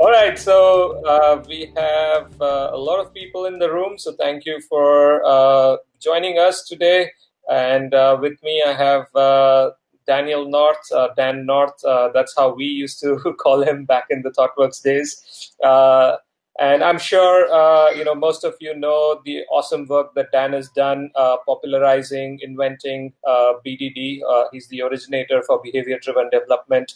All right, so uh, we have uh, a lot of people in the room, so thank you for uh, joining us today. And uh, with me, I have uh, Daniel North, uh, Dan North. that's how we used to call him back in the ThoughtWorks days. and I'm sure you know most of you know the awesome work that Dan has done popularizing, inventing BDD. he's the originator for behavior-driven development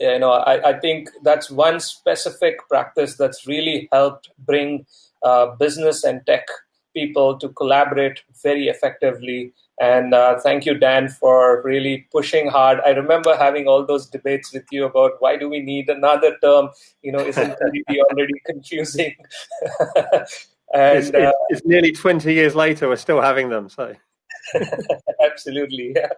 you know I, I, think that's one specific practice that's really helped bring uh, business and tech people to collaborate very effectively. And uh, thank you dan for really pushing hard. I remember having all those debates with you about why do we need another term? You know isn't it already confusing? And it's, uh, it's nearly 20 years later we're still having them so. Absolutely yeah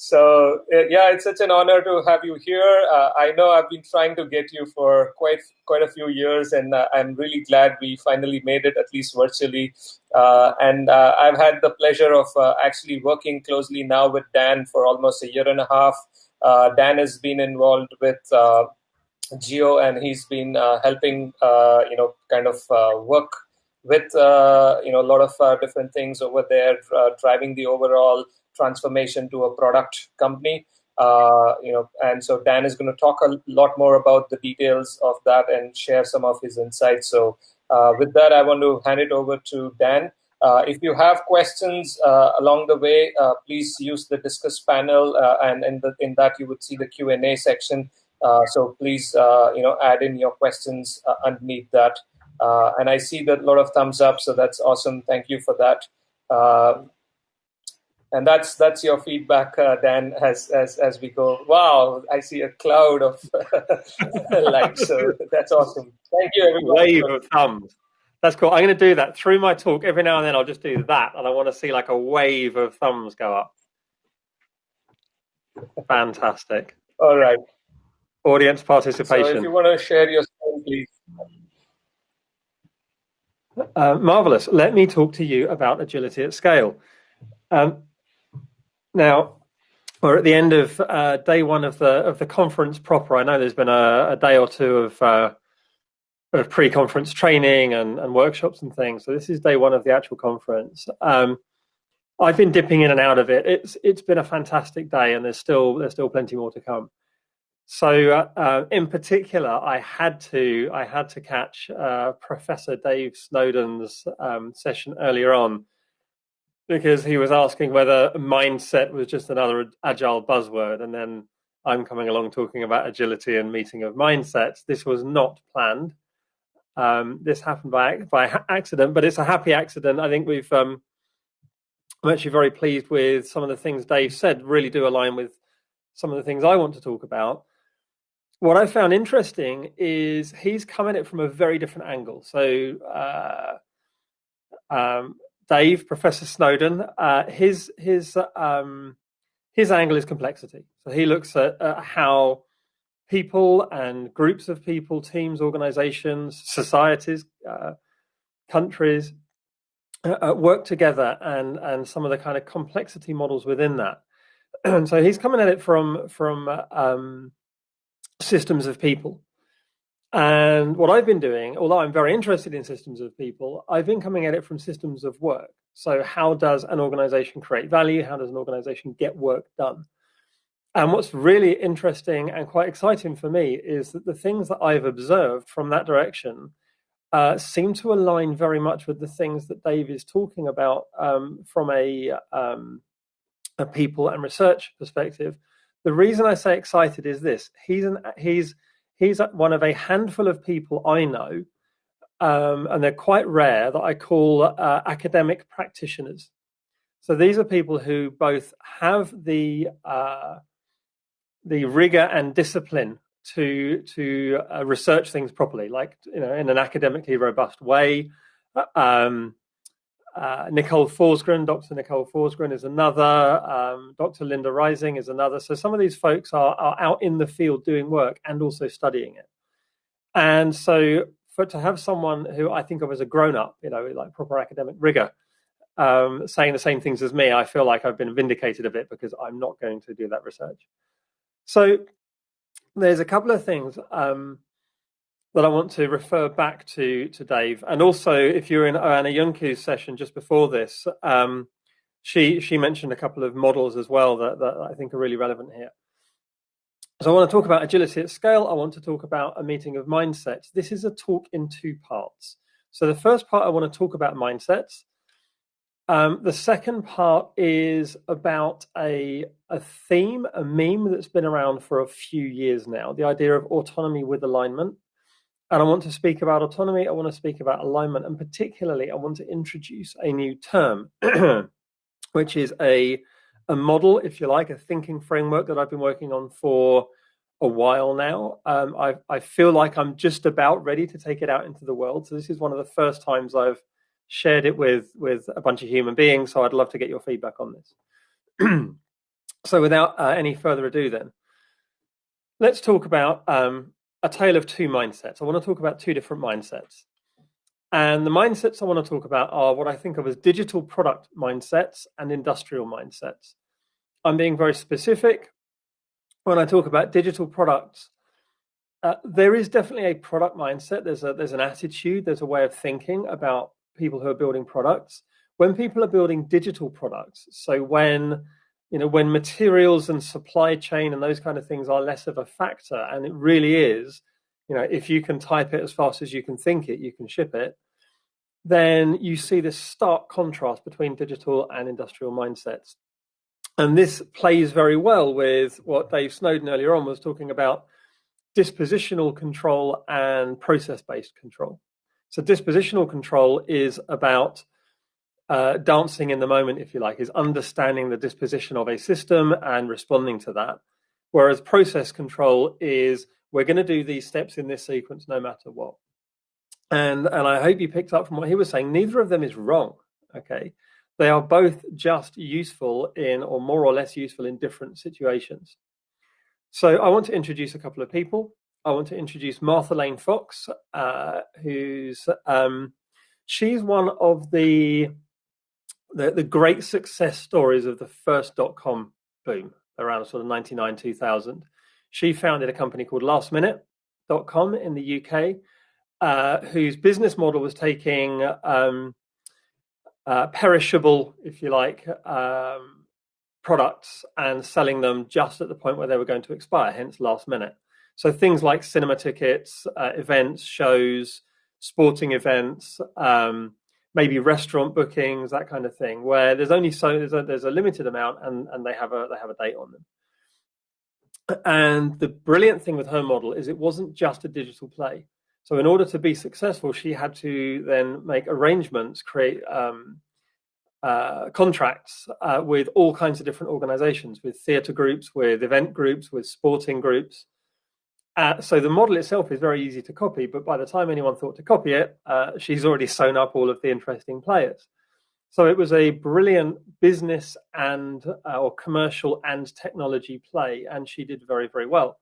so uh, yeah, it's such an honor to have you here. Uh, I know I've been trying to get you for quite quite a few years, and uh, I'm really glad we finally made it, at least virtually. Uh, and uh, I've had the pleasure of uh, actually working closely now with Dan for almost a year and a half. Dan has been involved with Jio, and he's been helping you know kind of work with you know a lot of different things over there, driving the overall transformation to a product company. Uh, you know, and so Dan is going to talk a lot more about the details of that and share some of his insights. So uh, with that, I want to hand it over to Dan. Uh, if you have questions uh, along the way, uh, please use the discuss panel, uh, and in, the, in that you would see the Q and A section. so please, you know, add in your questions underneath that. and I see that a lot of thumbs up, so that's awesome. Thank you for that and that's that's your feedback, uh, Dan. As as as we go, wow! I see a cloud of likes. So that's awesome. Thank you, everyone. Wave of thumbs. That's cool. I'm going to do that through my talk. Every now and then, I'll just do that, and I want to see like a wave of thumbs go up. Fantastic. All right. Audience participation. So if you want to share your screen, please. Uh, marvelous. Let me talk to you about agility at scale. Um, now, we're at the end of uh, day one of the of the conference proper. I know there's been a, a day or two of, uh, of pre-conference training and, and workshops and things. So this is day one of the actual conference. Um, I've been dipping in and out of it. It's it's been a fantastic day, and there's still there's still plenty more to come. So, uh, uh in particular, I had to I had to catch uh, Professor Dave Snowden's um, session earlier on because he was asking whether mindset was just another agile buzzword, and then I'm coming along talking about agility and meeting of mindsets. This was not planned. Um, this happened by by accident, but it's a happy accident. I think we've. Um, I'm actually very pleased with some of the things Dave said. Really do align with some of the things I want to talk about. What I found interesting is he's come at it from a very different angle. So. Uh, um, Dave, Professor Snowden, uh, his his um, his angle is complexity. So he looks at, at how people and groups of people, teams, organizations, societies, uh, countries uh, uh work together and and some of the kind of complexity models within that. And so he's coming at it from from um, systems of people. And what I've been doing, although I'm very interested in systems of people, I've been coming at it from systems of work. So, how does an organization create value? How does an organization get work done? And what's really interesting and quite exciting for me is that the things that I've observed from that direction uh, seem to align very much with the things that Dave is talking about um, from a, um, a people and research perspective. The reason I say excited is this: he's an he's he's one of a handful of people I know, um, and they're quite rare, that I call uh, academic practitioners. So these are people who both have the uh, the rigor and discipline to to uh, research things properly, like you know, in an academically robust way. Uh, um, uh, Nicole Forsgren, Dr. Nicole Forsgren is another. Um, Dr. Linda Rising is another. So some of these folks are, are out in the field doing work and also studying it. And so for to have someone who I think of as a grown up, you know, like proper academic rigor, um, saying the same things as me, I feel like I've been vindicated a bit because I'm not going to do that research. So there's a couple of things. Um, that I want to refer back to to Dave, and also if you're in Anna Yunku's session just before this, um, she she mentioned a couple of models as well that, that I think are really relevant here. So I want to talk about agility at scale. I want to talk about a meeting of mindsets. This is a talk in two parts. So the first part I want to talk about mindsets. Um, the second part is about a a theme, a meme that's been around for a few years now. The idea of autonomy with alignment. And I want to speak about autonomy. I want to speak about alignment, and particularly, I want to introduce a new term, which is a a model, if you like, a thinking framework that I've been working on for a while now. Um, I, I feel like I'm just about ready to take it out into the world. So this is one of the first times I've shared it with with a bunch of human beings. So I'd love to get your feedback on this. so without uh, any further ado, then let's talk about um, a tale of two mindsets. I want to talk about two different mindsets. And the mindsets I want to talk about are what I think of as digital product mindsets and industrial mindsets. I'm being very specific when I talk about digital products. Uh, there is definitely a product mindset. There's a there's an attitude. There's a way of thinking about people who are building products. When people are building digital products, so when you know when materials and supply chain and those kind of things are less of a factor, and it really is you know, if you can type it as fast as you can think it, you can ship it, then you see this stark contrast between digital and industrial mindsets. And this plays very well with what Dave Snowden earlier on was talking about dispositional control and process based control. So, dispositional control is about uh, dancing in the moment, if you like, is understanding the disposition of a system and responding to that. Whereas process control is we're going to do these steps in this sequence no matter what. And and I hope you picked up from what he was saying. Neither of them is wrong. Okay, they are both just useful in, or more or less useful in different situations. So I want to introduce a couple of people. I want to introduce Martha Lane Fox, uh, who's um, she's one of the, the the great success stories of the first dot com boom around sort of 99 2000 she founded a company called lastminute.com in the UK, uh, whose business model was taking um, uh, perishable, if you like, um, products and selling them just at the point where they were going to expire, hence last minute. So things like cinema tickets, uh, events, shows, sporting events, um, maybe restaurant bookings, that kind of thing, where there's only so there's a, there's a limited amount and, and they have a they have a date on them. And the brilliant thing with her model is it wasn't just a digital play. So in order to be successful, she had to then make arrangements, create um, uh, contracts uh, with all kinds of different organizations, with theatre groups, with event groups, with sporting groups. Uh, so the model itself is very easy to copy, but by the time anyone thought to copy it, uh, she's already sewn up all of the interesting players. So it was a brilliant business and uh, or commercial and technology play, and she did very very well.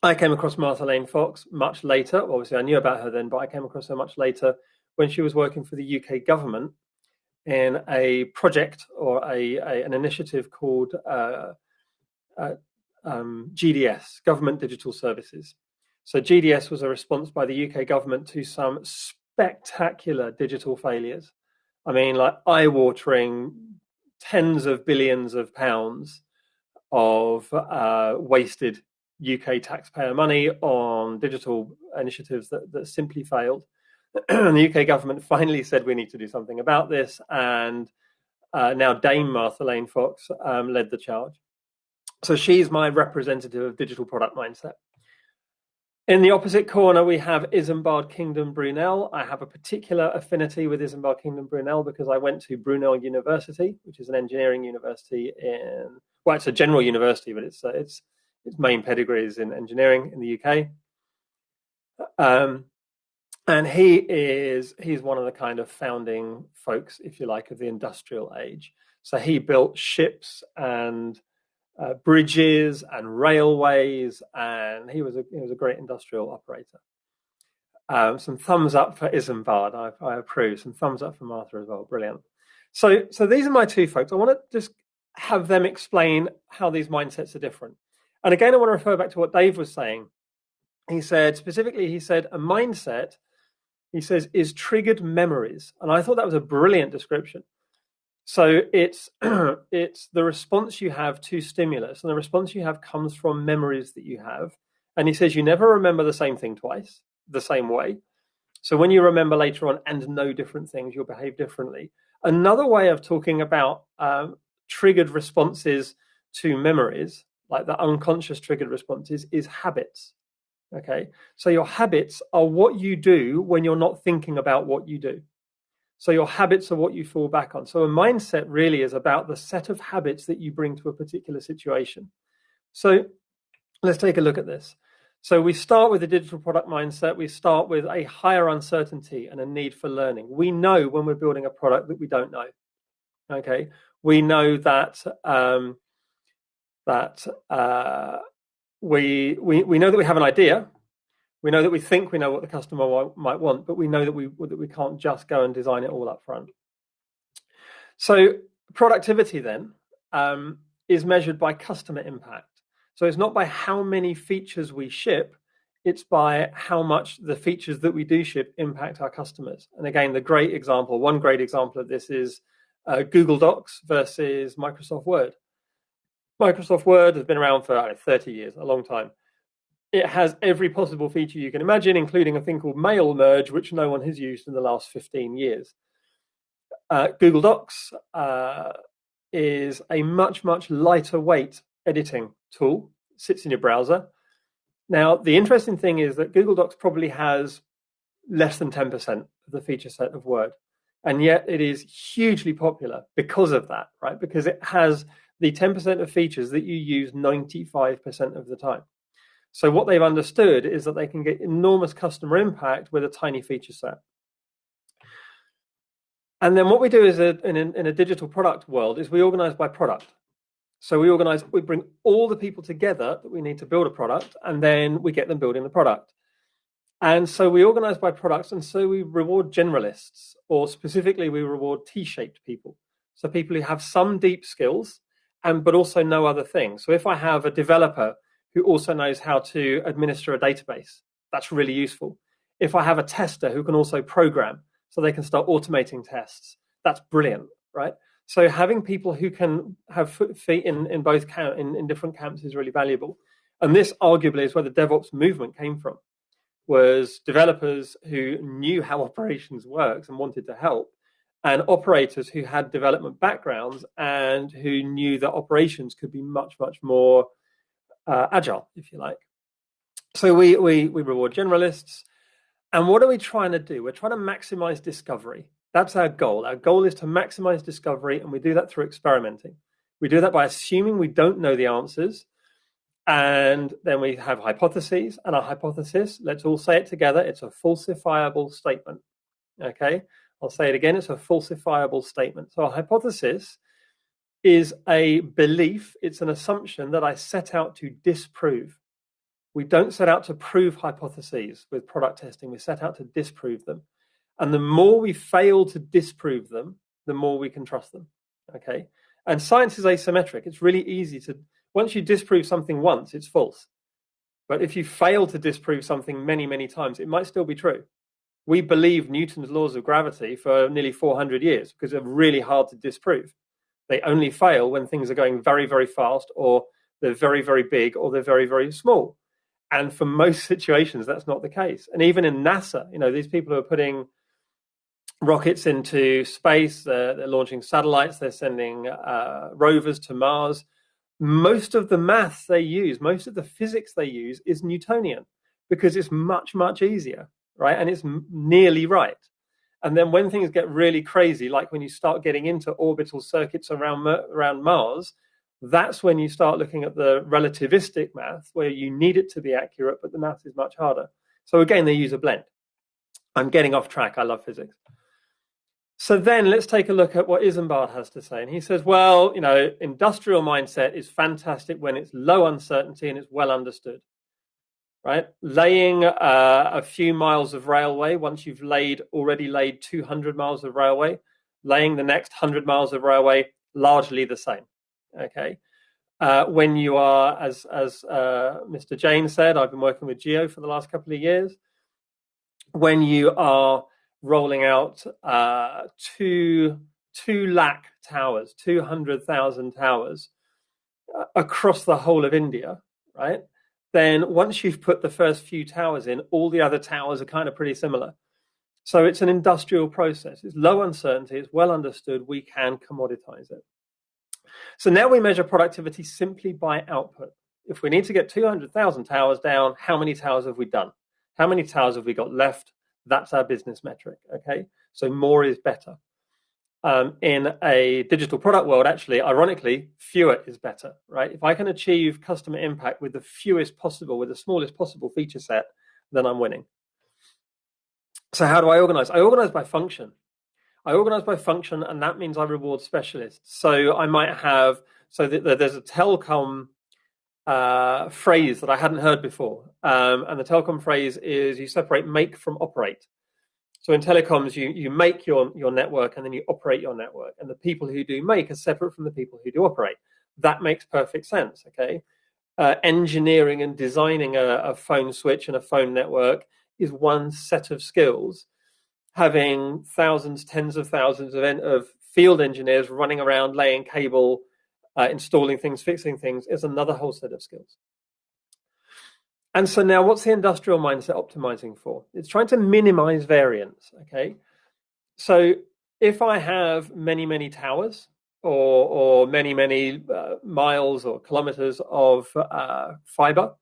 I came across Martha Lane Fox much later. Obviously, I knew about her then, but I came across her much later when she was working for the UK government in a project or a, a an initiative called uh, uh, um, GDS, Government Digital Services. So GDS was a response by the UK government to some spectacular digital failures I mean, like eye-watering tens of billions of pounds of uh, wasted UK taxpayer money on digital initiatives that, that simply failed. and the UK government finally said we need to do something about this, and uh, now Dame Martha Lane Fox um, led the charge. So she's my representative of digital product mindset. In the opposite corner, we have Isambard Kingdom Brunel. I have a particular affinity with Isambard Kingdom Brunel because I went to Brunel University, which is an engineering university in, well, it's a general university, but it's, uh, it's its main pedigree is in engineering in the UK. Um, and he is he's one of the kind of founding folks, if you like, of the industrial age. So he built ships and uh, bridges and railways, and he was a he was a great industrial operator. Um, some thumbs up for Isambard, I, I approve. Some thumbs up for Martha as well. Brilliant. So, so these are my two folks. I want to just have them explain how these mindsets are different. And again, I want to refer back to what Dave was saying. he said specifically, he said a mindset, he says, is triggered memories. And I thought that was a brilliant description. So it's it's the response you have to stimulus, and the response you have comes from memories that you have. And he says you never remember the same thing twice, the same way. So when you remember later on and know different things, you'll behave differently. Another way of talking about um, triggered responses to memories, like the unconscious triggered responses, is habits. Okay, so your habits are what you do when you're not thinking about what you do. So your habits are what you fall back on. So a mindset really is about the set of habits that you bring to a particular situation. So let's take a look at this. So we start with a digital product mindset. We start with a higher uncertainty and a need for learning. We know when we're building a product that we don't know. Okay, we know that um, that uh, we, we we know that we have an idea. We know that we think we know what the customer might want, but we know that we that we can't just go and design it all up front. So productivity then um, is measured by customer impact. So it's not by how many features we ship, it's by how much the features that we do ship impact our customers. And again, the great example, one great example of this is uh, Google Docs versus Microsoft Word. Microsoft Word has been around for know, 30 years, a long time. It has every possible feature you can imagine, including a thing called mail merge, which no one has used in the last 15 years. Uh, Google Docs uh, is a much, much lighter weight editing tool, sits in your browser. Now, the interesting thing is that Google Docs probably has less than 10% of the feature set of Word. And yet it is hugely popular because of that, right? Because it has the 10% of features that you use 95% of the time. So what they've understood is that they can get enormous customer impact with a tiny feature set. And then what we do is a, in, a, in a digital product world is we organize by product. So we organize, we bring all the people together that we need to build a product, and then we get them building the product. And so we organize by products, and so we reward generalists, or specifically, we reward T-shaped people. So people who have some deep skills, and but also know other things. So if I have a developer who also knows how to administer a database, that's really useful. If I have a tester who can also program, so they can start automating tests, that's brilliant, right? So having people who can have feet in, in both camp, in, in different camps is really valuable. And this arguably is where the DevOps movement came from, was developers who knew how operations works and wanted to help, and operators who had development backgrounds and who knew that operations could be much, much more uh, agile, if you like. So we, we, we reward generalists. And what are we trying to do? We're trying to maximize discovery. That's our goal. Our goal is to maximize discovery, and we do that through experimenting. We do that by assuming we don't know the answers, and then we have hypotheses. And our hypothesis, let's all say it together, it's a falsifiable statement. Okay, I'll say it again, it's a falsifiable statement. So a hypothesis is a belief, it's an assumption that I set out to disprove. We don't set out to prove hypotheses with product testing, we set out to disprove them. And the more we fail to disprove them, the more we can trust them. Okay. And science is asymmetric. It's really easy to, once you disprove something once, it's false. But if you fail to disprove something many, many times, it might still be true. We believe Newton's laws of gravity for nearly 400 years because they're really hard to disprove. They only fail when things are going very, very fast or they're very, very big or they're very, very small. And for most situations, that's not the case. And even in NASA, you know, these people who are putting rockets into space. They're, they're launching satellites. They're sending uh, rovers to Mars. Most of the math they use, most of the physics they use is Newtonian because it's much, much easier, right? And it's nearly right. And then when things get really crazy, like when you start getting into orbital circuits around, around Mars, that's when you start looking at the relativistic math where you need it to be accurate, but the math is much harder. So again, they use a blend. I'm getting off track. I love physics. So then let's take a look at what Isambard has to say. And he says, well, you know, industrial mindset is fantastic when it's low uncertainty and it's well understood, right? Laying uh, a few miles of railway, once you've laid already laid 200 miles of railway, laying the next 100 miles of railway, largely the same, okay? Uh, when you are, as as uh, Mr. Jain said, I've been working with Jio for the last couple of years. When you are rolling out uh, two two lakh towers, two hundred thousand towers uh, across the whole of India, right? Then once you've put the first few towers in, all the other towers are kind of pretty similar. So it's an industrial process. It's low uncertainty. It's well understood. We can commoditize it. So now we measure productivity simply by output. If we need to get 200,000 towers down, how many towers have we done? How many towers have we got left? That's our business metric. Okay. So more is better. Um, in a digital product world, actually, ironically, fewer is better, right? If I can achieve customer impact with the fewest possible, with the smallest possible feature set, then I'm winning. So how do I organize? I organize by function. I organize by function, and that means I reward specialists. So I might have so there's a telecom uh, phrase that I hadn't heard before, um, and the telecom phrase is you separate make from operate. So in telecoms, you you make your your network and then you operate your network, and the people who do make are separate from the people who do operate. That makes perfect sense. Okay, uh, engineering and designing a, a phone switch and a phone network is one set of skills. Having thousands, tens of thousands of, of field engineers running around laying cable, uh, installing things, fixing things is another whole set of skills. And so now what's the industrial mindset optimizing for? It's trying to minimize variance, okay? So if I have many, many towers or, or many, many uh, miles or kilometers of uh, fiber,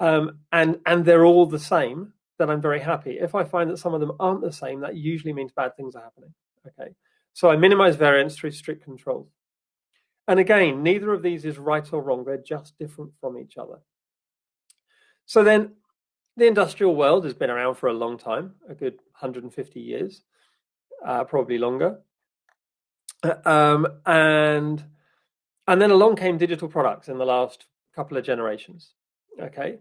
um, and and they're all the same, then I'm very happy. If I find that some of them aren't the same, that usually means bad things are happening. Okay, so I minimize variance through strict controls. And again, neither of these is right or wrong; they're just different from each other. So then, the industrial world has been around for a long time, a good 150 years, uh, probably longer. Uh, um, and and then along came digital products in the last couple of generations. Okay.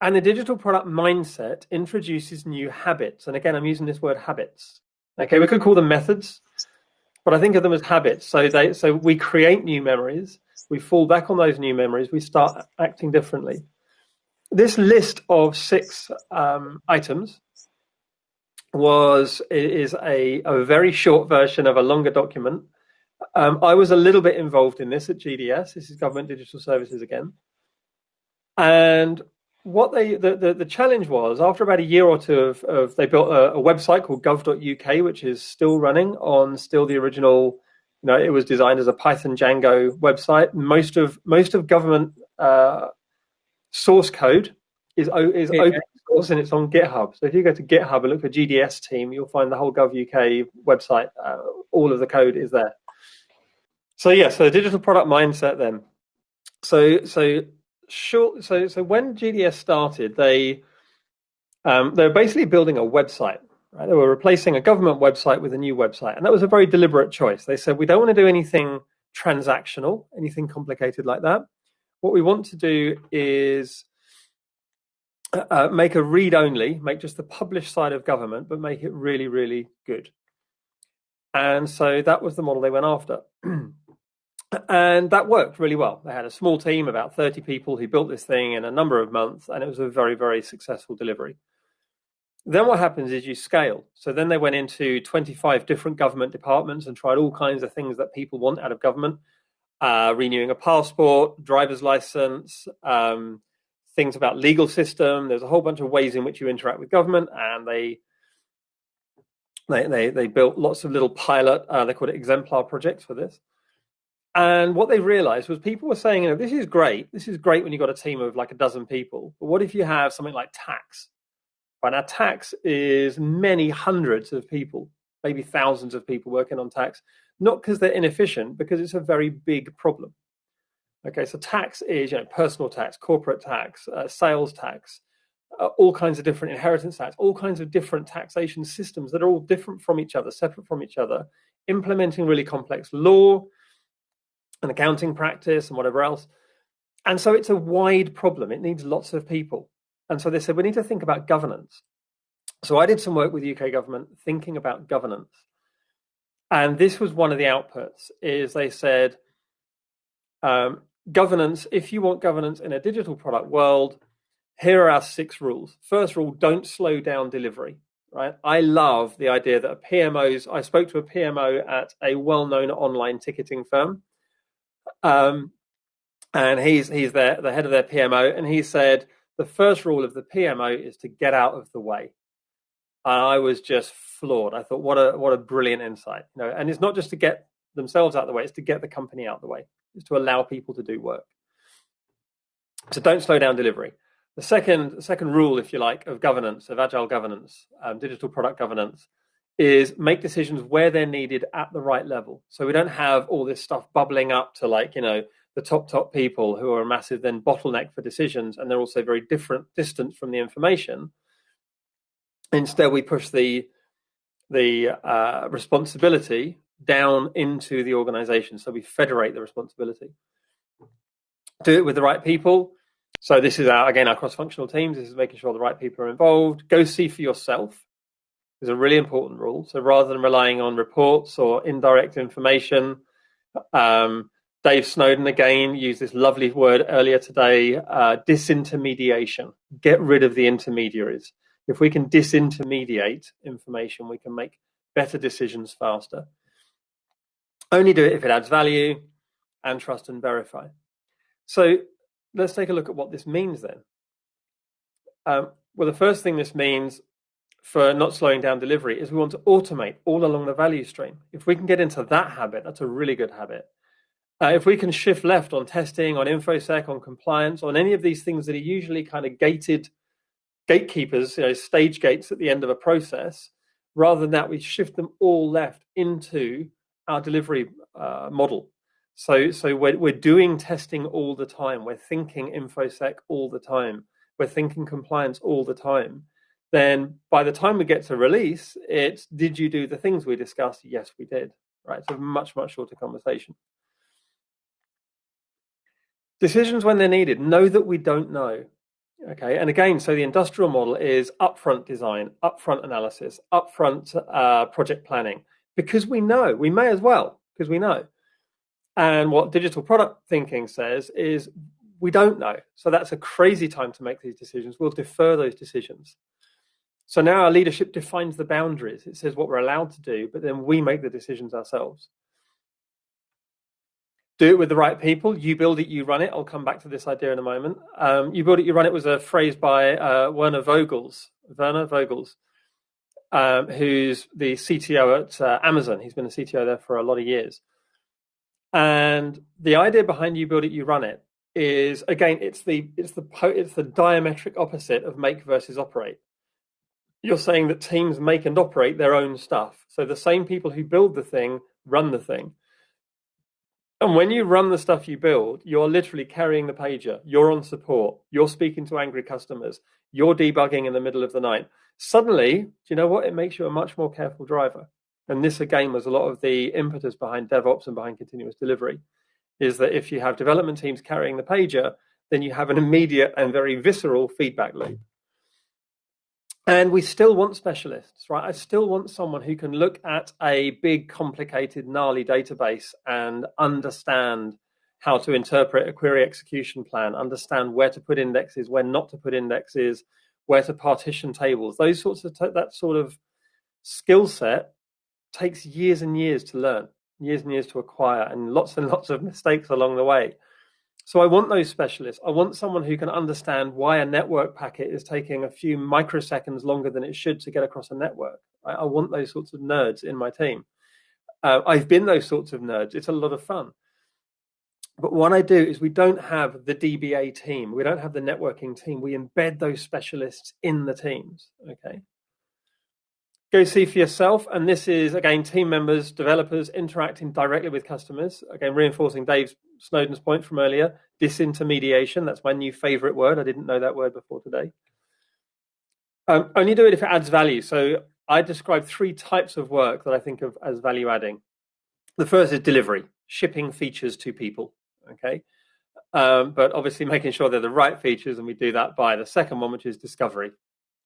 And the digital product mindset introduces new habits. And again, I'm using this word habits. Okay, we could call them methods, but I think of them as habits. So they so we create new memories, we fall back on those new memories, we start acting differently. This list of six um, items was is a, a very short version of a longer document. Um, I was a little bit involved in this at GDS. This is Government Digital Services again. And what they the, the, the, challenge was after about a year or two of, of they built a, a, website called gov.uk, which is still running on still the original. You know, it was designed as a Python Django website. Most of most of government uh, source code is is yeah. open source and it's on GitHub. So if you go to GitHub and look for GDS team, you'll find the whole Gov UK website. Uh, all of the code is there. So yeah, so the digital product mindset then. So so sure. So, so when GDS started, they um, they were basically building a website. Right? They were replacing a government website with a new website, and that was a very deliberate choice. They said we don't want to do anything transactional, anything complicated like that. What we want to do is uh, uh make a read only, make just the published side of government, but make it really, really good. And so that was the model they went after. and that worked really well. They had a small team, about 30 people, who built this thing in a number of months, and it was a very, very successful delivery. Then what happens is you scale. So then they went into 25 different government departments and tried all kinds of things that people want out of government uh, renewing a passport, driver's license, um, things about legal system. There's a whole bunch of ways in which you interact with government, and they they they, they built lots of little pilot. Uh, they called it exemplar projects for this. And what they realized was people were saying, you know, this is great. This is great when you've got a team of like a dozen people. But what if you have something like tax? Right now, tax is many hundreds of people, maybe thousands of people working on tax, not because they're inefficient, because it's a very big problem. Okay, so tax is, you know, personal tax, corporate tax, uh, sales tax, uh, all kinds of different inheritance tax, all kinds of different taxation systems that are all different from each other, separate from each other, implementing really complex law, and accounting practice and whatever else. And so it's a wide problem. It needs lots of people. And so they said, we need to think about governance. So I did some work with the UK government thinking about governance. And this was one of the outputs is they said, Um, governance, if you want governance in a digital product world, here are our six rules. First rule, don't slow down delivery, right? I love the idea that a PMO's, I spoke to a PMO at a well-known online ticketing firm. Um, and he's he's their, the head of their PMO, and he said the first rule of the PMO is to get out of the way. And I was just floored. I thought, what a what a brilliant insight, you know. And it's not just to get themselves out of the way; it's to get the company out of the way. It's to allow people to do work. So don't slow down delivery. The second, second rule, if you like, of governance, of agile governance, um, digital product governance, is make decisions where they're needed at the right level. So we don't have all this stuff bubbling up to like, you know, the top, top people who are a massive then bottleneck for decisions, and they're also very different, distant from the information. Instead, we push the the uh, responsibility down into the organization. So we federate the responsibility. Do it with the right people. So this is our, again our cross-functional teams. This is making sure the right people are involved. Go see for yourself is a really important rule. So rather than relying on reports or indirect information, um, Dave Snowden again used this lovely word earlier today: uh, disintermediation. Get rid of the intermediaries. If we can disintermediate information, we can make better decisions faster. Only do it if it adds value and trust and verify. So let's take a look at what this means then. Um, well, the first thing this means for not slowing down delivery is we want to automate all along the value stream. If we can get into that habit, that's a really good habit. Uh, if we can shift left on testing, on infosec, on compliance, on any of these things that are usually kind of gated gatekeepers, you know, stage gates at the end of a process, rather than that, we shift them all left into our delivery uh, model. So, so we're, we're doing testing all the time. We're thinking infosec all the time. We're thinking compliance all the time. Then by the time we get to release, it's did you do the things we discussed? Yes, we did. Right. So much, much shorter conversation. Decisions when they're needed. Know that we don't know. Okay. And again, so the industrial model is upfront design, upfront analysis, upfront uh, project planning because we know, we may as well, because we know. And what digital product thinking says is we don't know. So that's a crazy time to make these decisions. We'll defer those decisions. So now our leadership defines the boundaries. It says what we're allowed to do, but then we make the decisions ourselves. Do it with the right people. You build it, you run it. I'll come back to this idea in a moment. Um, you build it, you run it was a phrase by uh, Werner Vogels. Werner Vogels um, who's the CTO at uh, Amazon. He's been a CTO there for a lot of years. And the idea behind you build it, you run it is again, it's the it's the it's the diametric opposite of make versus operate. You're saying that teams make and operate their own stuff. So the same people who build the thing run the thing. And when you run the stuff you build, you're literally carrying the pager. You're on support. You're speaking to angry customers. You're debugging in the middle of the night suddenly, do you know what? It makes you a much more careful driver. And this again was a lot of the impetus behind DevOps and behind continuous delivery, is that if you have development teams carrying the pager, then you have an immediate and very visceral feedback loop. And we still want specialists, right? I still want someone who can look at a big, complicated, gnarly database and understand how to interpret a query execution plan, understand where to put indexes, where not to put indexes, where to partition tables, those sorts of that sort of skill set takes years and years to learn, years and years to acquire, and lots and lots of mistakes along the way. So I want those specialists. I want someone who can understand why a network packet is taking a few microseconds longer than it should to get across a network. Right? I want those sorts of nerds in my team. Uh, I've been those sorts of nerds. It's a lot of fun. But what I do is we don't have the DBA team, we don't have the networking team. We embed those specialists in the teams. Okay. Go see for yourself. And this is again team members, developers interacting directly with customers. Again, reinforcing Dave Snowden's point from earlier. Disintermediation. That's my new favorite word. I didn't know that word before today. Um, only do it if it adds value. So I describe three types of work that I think of as value adding. The first is delivery, shipping features to people okay? Um, but obviously making sure they're the right features, and we do that by the second one, which is discovery.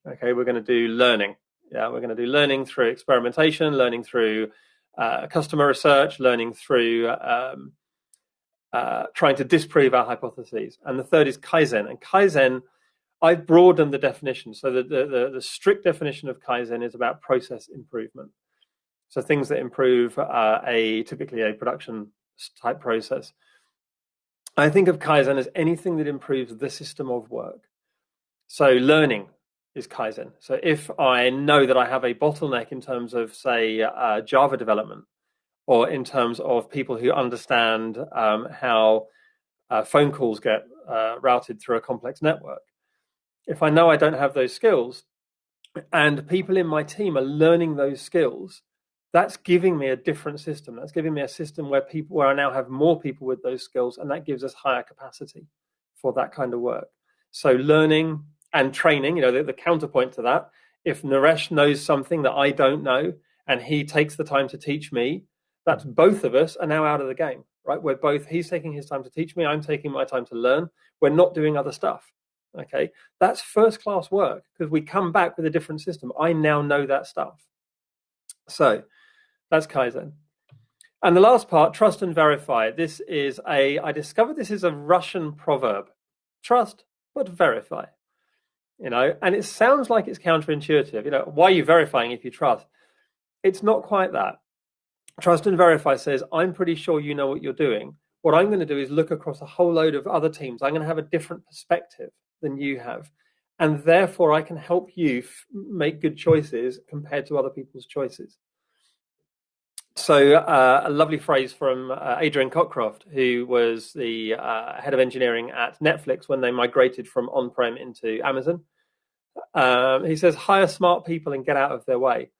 Okay, we're going to do learning. Yeah, we're going to do learning through experimentation, learning through uh, customer research, learning through um, uh, trying to disprove our hypotheses. And the third is Kaizen. And Kaizen, I've broadened the definition. So the, the, the, the strict definition of Kaizen is about process improvement. So things that improve uh, a typically a production type process. I think of Kaizen as anything that improves the system of work. So learning is Kaizen. So if I know that I have a bottleneck in terms of, say, uh, Java development, or in terms of people who understand um, how uh, phone calls get uh, routed through a complex network, if I know I don't have those skills, and people in my team are learning those skills, that's giving me a different system. That's giving me a system where people where I now have more people with those skills, and that gives us higher capacity for that kind of work. So learning and training, you know, the, the counterpoint to that, if Naresh knows something that I don't know and he takes the time to teach me, that's mm. both of us are now out of the game, right? We're both, he's taking his time to teach me, I'm taking my time to learn. We're not doing other stuff. Okay. That's first class work because we come back with a different system. I now know that stuff. So that's Kaizen. And the last part, trust and verify. This is a, I discovered this is a Russian proverb. Trust, but verify. You know, and it sounds like it's counterintuitive. You know, why are you verifying if you trust? It's not quite that. Trust and verify says, I'm pretty sure you know what you're doing. What I'm going to do is look across a whole load of other teams. I'm going to have a different perspective than you have. And therefore, I can help you f- make good choices compared to other people's choices. So, uh, a lovely phrase from uh, Adrian Cockcroft, who was the uh, head of engineering at Netflix when they migrated from on prem into Amazon. Um, he says, hire smart people and get out of their way.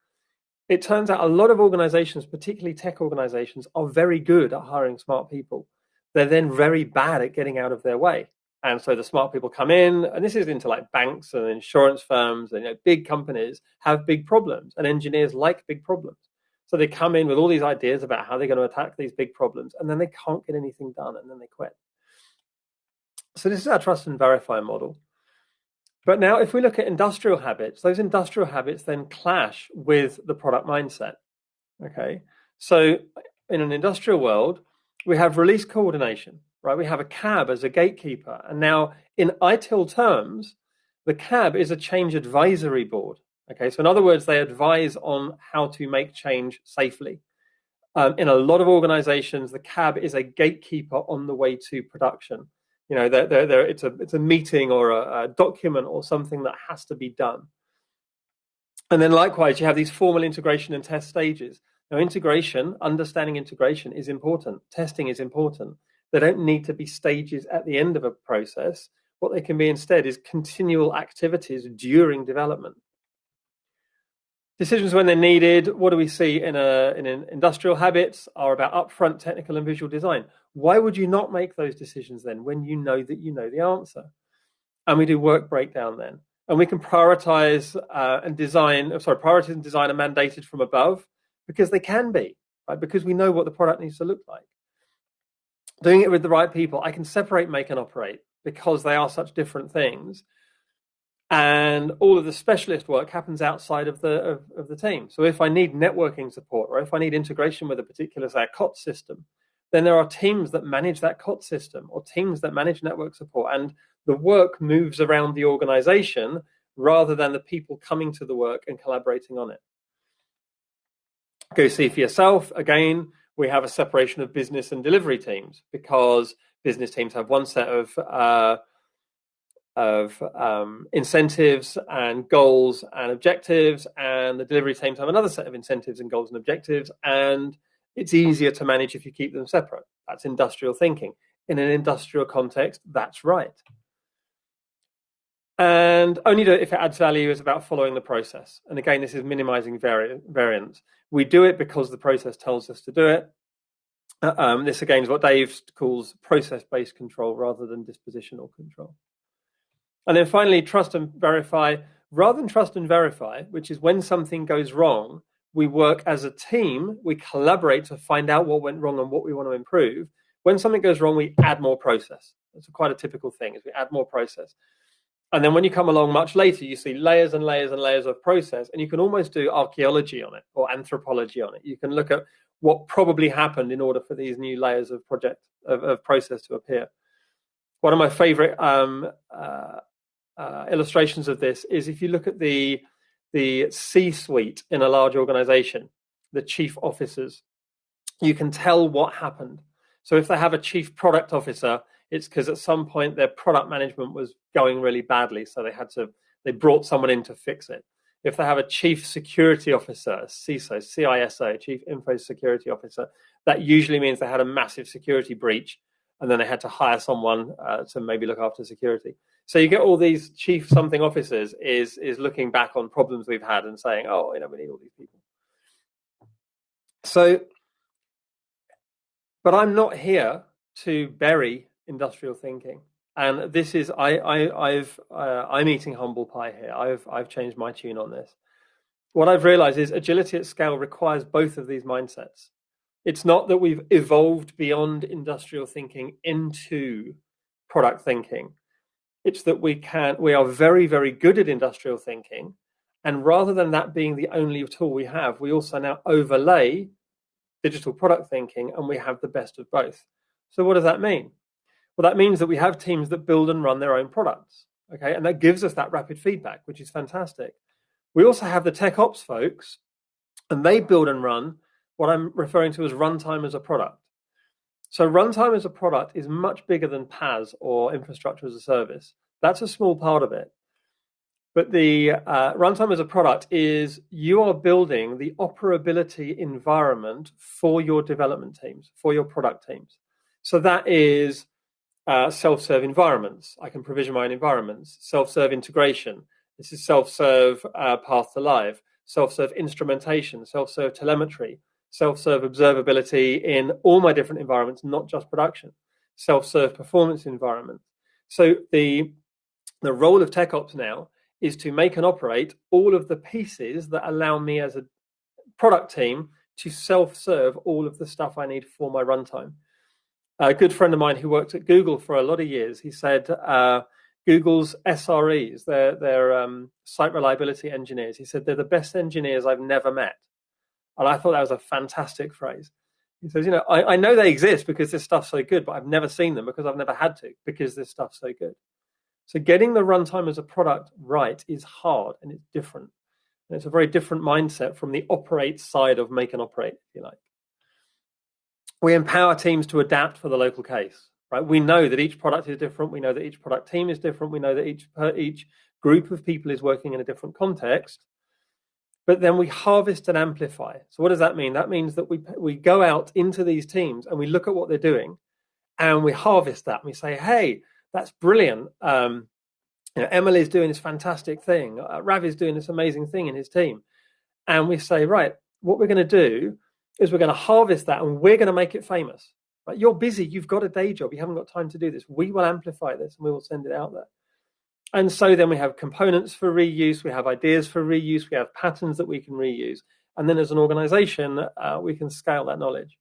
It turns out a lot of organizations, particularly tech organizations, are very good at hiring smart people. They're then very bad at getting out of their way. And so the smart people come in, and this is into like banks and insurance firms and you know, big companies have big problems, and engineers like big problems. So they come in with all these ideas about how they're going to attack these big problems, and then they can't get anything done, and then they quit. So this is our trust and verify model. But now, if we look at industrial habits, those industrial habits then clash with the product mindset. Okay, so in an industrial world, we have release coordination, right? We have a cab as a gatekeeper, and now in ITIL terms, the cab is a change advisory board. Okay, so in other words, they advise on how to make change safely. Um, in a lot of organizations, the cab is a gatekeeper on the way to production. You know, they're, they're, they're, it's, a, it's a meeting or a, a document or something that has to be done. And then likewise, you have these formal integration and test stages. Now, integration, understanding integration is important. Testing is important. They don't need to be stages at the end of a process. What they can be instead is continual activities during development. Decisions when they're needed. What do we see in a in an industrial habits are about upfront technical and visual design. Why would you not make those decisions then when you know that you know the answer? And we do work breakdown then, and we can prioritize uh, and design. Oh, sorry, prioritize and design are mandated from above because they can be right because we know what the product needs to look like. Doing it with the right people, I can separate make and operate because they are such different things and all of the specialist work happens outside of the of, of, the team. So if I need networking support or if I need integration with a particular say a COT system, then there are teams that manage that COT system or teams that manage network support, and the work moves around the organization rather than the people coming to the work and collaborating on it. Go see for yourself. Again, we have a separation of business and delivery teams because business teams have one set of uh, of um, incentives and goals and objectives, and the delivery teams have another set of incentives and goals and objectives, and it's easier to manage if you keep them separate. That's industrial thinking. In an industrial context, that's right. And only to, if it adds value is about following the process. And again, this is minimizing vari- variance. We do it because the process tells us to do it. Uh, um, this again is what Dave calls process-based control rather than dispositional control. And then finally, trust and verify. Rather than trust and verify, which is when something goes wrong, we work as a team, we collaborate to find out what went wrong and what we want to improve. When something goes wrong, we add more process. That's quite a typical thing is we add more process. And then when you come along much later, you see layers and layers and layers of process, and you can almost do archaeology on it or anthropology on it. You can look at what probably happened in order for these new layers of project of, of process to appear. One of my favorite um, uh, uh, illustrations of this is if you look at the the C-suite in a large organization, the chief officers, you can tell what happened. So if they have a chief product officer, it's because at some point their product management was going really badly, so they had to they brought someone in to fix it. If they have a chief security officer, CISO, CISO, chief info security officer, that usually means they had a massive security breach and then they had to hire someone uh, to maybe look after security. So you get all these chief something officers is is looking back on problems we've had and saying, oh, you know, we need all these people. So, but I'm not here to bury industrial thinking and this is I, I I've uh, I'm eating humble pie here. I've I've changed my tune on this. What I've realized is agility at scale requires both of these mindsets. It's not that we've evolved beyond industrial thinking into product thinking. It's that we can we are very very good at industrial thinking, and rather than that being the only tool we have, we also now overlay digital product thinking, and we have the best of both. So what does that mean? Well, that means that we have teams that build and run their own products. Okay, and that gives us that rapid feedback, which is fantastic. We also have the tech ops folks, and they build and run what I'm referring to as runtime as a product. So runtime as a product is much bigger than PaaS or infrastructure as a service. That's a small part of it. But the uh, runtime as a product is you are building the operability environment for your development teams, for your product teams. So that is uh, self-serve environments. I can provision my own environments. Self-serve integration. This is self-serve uh, path to live. Self-serve instrumentation. Self-serve telemetry. Self-serve observability in all my different environments, not just production. Self-serve performance environment. So the the role of tech ops now is to make and operate all of the pieces that allow me as a product team to self-serve all of the stuff I need for my runtime a good friend of mine who worked at Google for a lot of years, he said uh, Google's SREs, their their um, site reliability engineers, he said they're the best engineers I've never met, and I thought that was a fantastic phrase. He says, you know, I, I know they exist because this stuff's so good, but I've never seen them because I've never had to because this stuff's so good. So getting the runtime as a product right is hard and it's different. And it's a very different mindset from the operate side of make and operate, if you like we empower teams to adapt for the local case right we know that each product is different we know that each product team is different we know that each each group of people is working in a different context but then we harvest and amplify so what does that mean that means that we we go out into these teams and we look at what they're doing and we harvest that and we say hey that's brilliant um, you know, Emily's doing this fantastic thing. Uh, Ravi's doing this amazing thing in his team. And we say, right, what we're going to do is we're going to harvest that and we're going to make it famous. Right? You're busy, you've got a day job, you haven't got time to do this. We will amplify this and we will send it out there. And so then we have components for reuse, we have ideas for reuse, we have patterns that we can reuse. And then as an organization, uh, we can scale that knowledge.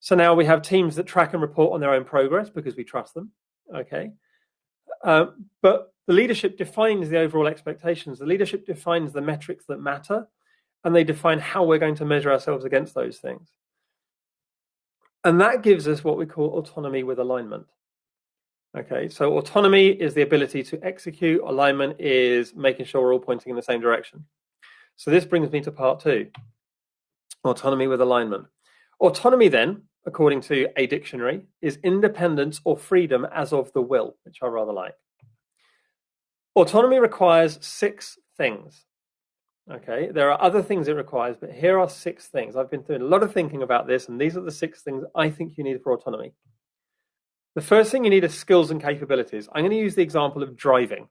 So now we have teams that track and report on their own progress because we trust them. Okay. Uh, but the leadership defines the overall expectations. The leadership defines the metrics that matter and they define how we're going to measure ourselves against those things. And that gives us what we call autonomy with alignment. Okay, so autonomy is the ability to execute, alignment is making sure we're all pointing in the same direction. So this brings me to part two autonomy with alignment. Autonomy, then, according to a dictionary, is independence or freedom as of the will, which I rather like. Autonomy requires six things. Okay, there are other things it requires, but here are six things. I've been doing a lot of thinking about this, and these are the six things I think you need for autonomy. The first thing you need is skills and capabilities. I'm going to use the example of driving.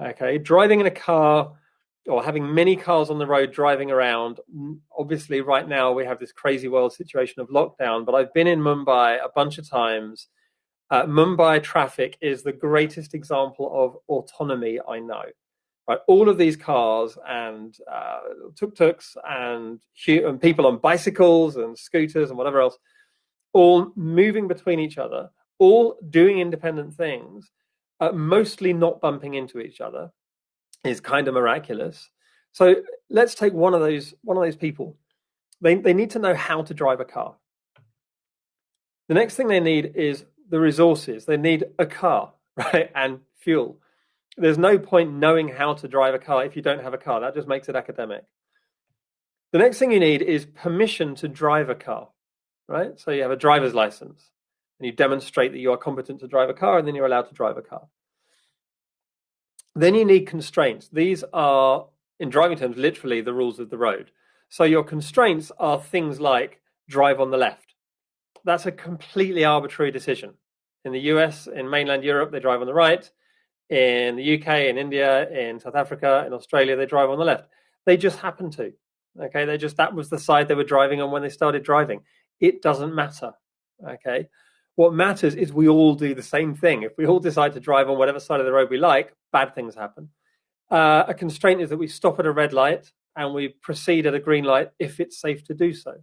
Okay, driving in a car or having many cars on the road driving around. Obviously, right now we have this crazy world situation of lockdown, but I've been in Mumbai a bunch of times. Uh, Mumbai traffic is the greatest example of autonomy I know. Right, all of these cars and uh, tuk-tuks and, and people on bicycles and scooters and whatever else, all moving between each other, all doing independent things, uh, mostly not bumping into each other, is kind of miraculous. So let's take one of those one of those people. they, they need to know how to drive a car. The next thing they need is the resources. They need a car, right? And fuel. There's no point knowing how to drive a car if you don't have a car. That just makes it academic. The next thing you need is permission to drive a car, right? So you have a driver's license and you demonstrate that you are competent to drive a car and then you're allowed to drive a car. Then you need constraints. These are, in driving terms, literally the rules of the road. So your constraints are things like drive on the left. That's a completely arbitrary decision. In the US, in mainland Europe, they drive on the right. In the UK, in India, in South Africa, in Australia, they drive on the left. They just happen to. Okay, they just that was the side they were driving on when they started driving. It doesn't matter. Okay, what matters is we all do the same thing. If we all decide to drive on whatever side of the road we like, bad things happen. Uh, a constraint is that we stop at a red light and we proceed at a green light if it's safe to do so.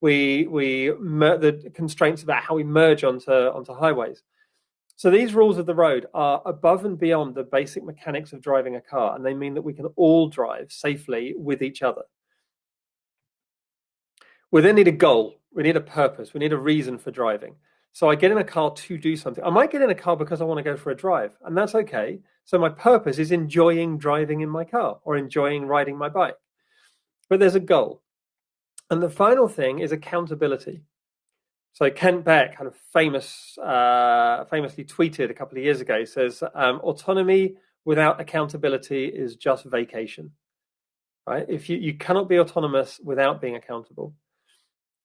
We we the constraints about how we merge onto onto highways. So these rules of the road are above and beyond the basic mechanics of driving a car, and they mean that we can all drive safely with each other. We then need a goal. We need a purpose. We need a reason for driving. So I get in a car to do something. I might get in a car because I want to go for a drive, and that's okay. So my purpose is enjoying driving in my car or enjoying riding my bike. But there's a goal. And the final thing is accountability. So Kent Beck, kind of famous, uh, famously tweeted a couple of years ago, says um, autonomy without accountability is just vacation. Right? If you, you cannot be autonomous without being accountable.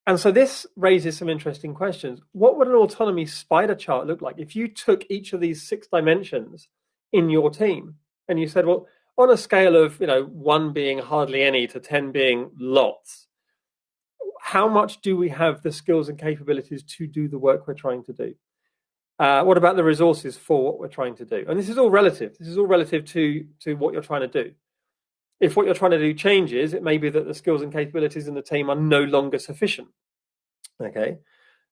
And so this raises some interesting questions. What would an autonomy spider chart look like if you took each of these six dimensions in your team and you said, well, on a scale of you know one being hardly any to ten being lots, how much do we have the skills and capabilities to do the work we're trying to do? Uh, what about the resources for what we're trying to do? And this is all relative. This is all relative to to what you're trying to do if what you're trying to do changes, it may be that the skills and capabilities in the team are no longer sufficient. Okay,